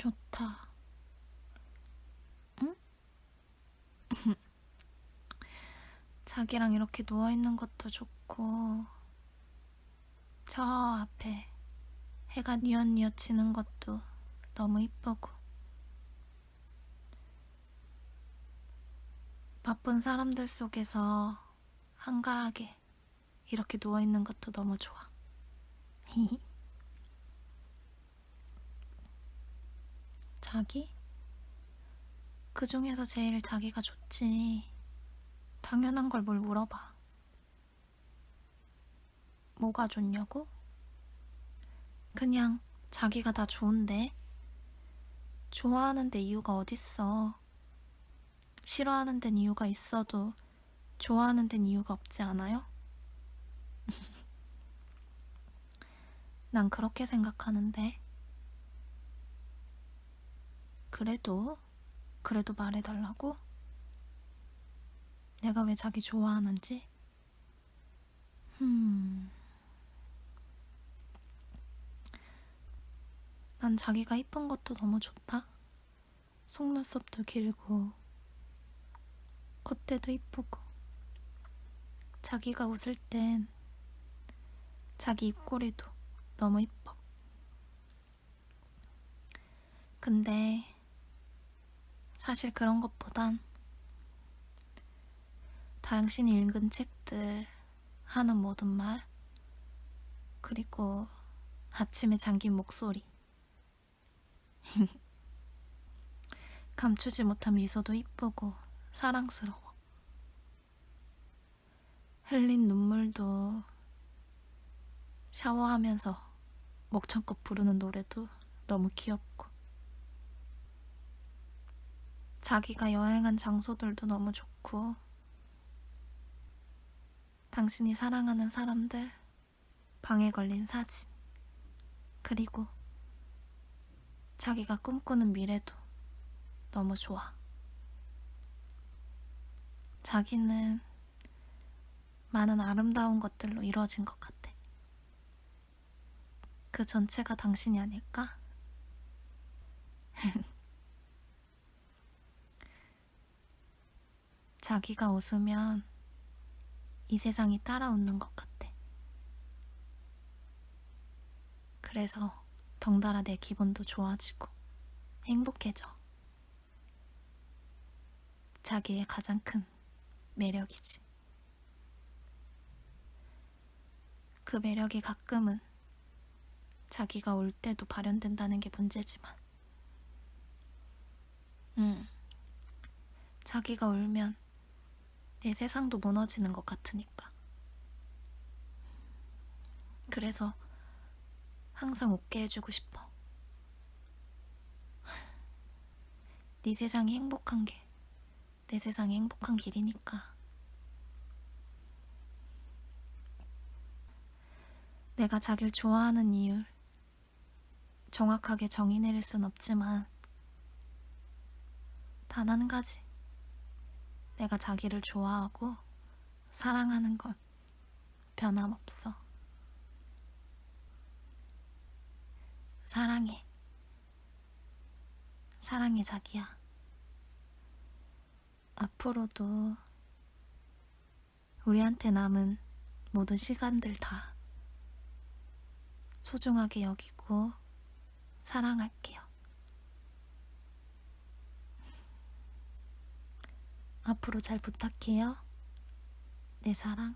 좋다. 응? 자기랑 이렇게 누워있는 것도 좋고, 저 앞에 해가 뉘엿뉘엿 지는 것도 너무 이쁘고, 바쁜 사람들 속에서 한가하게 이렇게 누워있는 것도 너무 좋아. 자기? 그 중에서 제일 자기가 좋지. 당연한 걸 뭘 물어봐. 뭐가 좋냐고? 그냥 자기가 다 좋은데. 좋아하는 데 이유가 어딨어. 싫어하는 데는 이유가 있어도 좋아하는 데는 이유가 없지 않아요? 난 그렇게 생각하는데. 그래도, 그래도 말해달라고? 내가 왜 자기 좋아하는지? 음. 난 자기가 이쁜 것도 너무 좋다. 속눈썹도 길고, 콧대도 이쁘고, 자기가 웃을 땐 자기 입꼬리도 너무 이뻐. 근데 사실 그런 것보단 당신이 읽은 책들, 하는 모든 말, 그리고 아침에 잠긴 목소리. 감추지 못한 미소도 이쁘고 사랑스러워. 흘린 눈물도 샤워하면서 목청껏 부르는 노래도 너무 귀엽고 자기가 여행한 장소들도 너무 좋고 당신이 사랑하는 사람들 방에 걸린 사진 그리고 자기가 꿈꾸는 미래도 너무 좋아. 자기는 많은 아름다운 것들로 이루어진 것 같아. 그 전체가 당신이 아닐까? 자기가 웃으면 이 세상이 따라 웃는 것 같아. 그래서 덩달아 내 기분도 좋아지고 행복해져. 자기의 가장 큰 매력이지. 그 매력이 가끔은 자기가 울 때도 발현된다는 게 문제지만, 응. 자기가 울면 내 세상도 무너지는 것 같으니까. 그래서 항상 웃게 해주고 싶어. 네 세상이 행복한 게 내 세상이 행복한 길이니까. 내가 자기를 좋아하는 이유를 정확하게 정의 내릴 순 없지만 단 한 가지. 내가 자기를 좋아하고 사랑하는 건 변함없어. 사랑해. 사랑해, 자기야. 앞으로도 우리한테 남은 모든 시간들 다 소중하게 여기고 사랑할게요. 앞으로 잘 부탁해요. 내 사랑.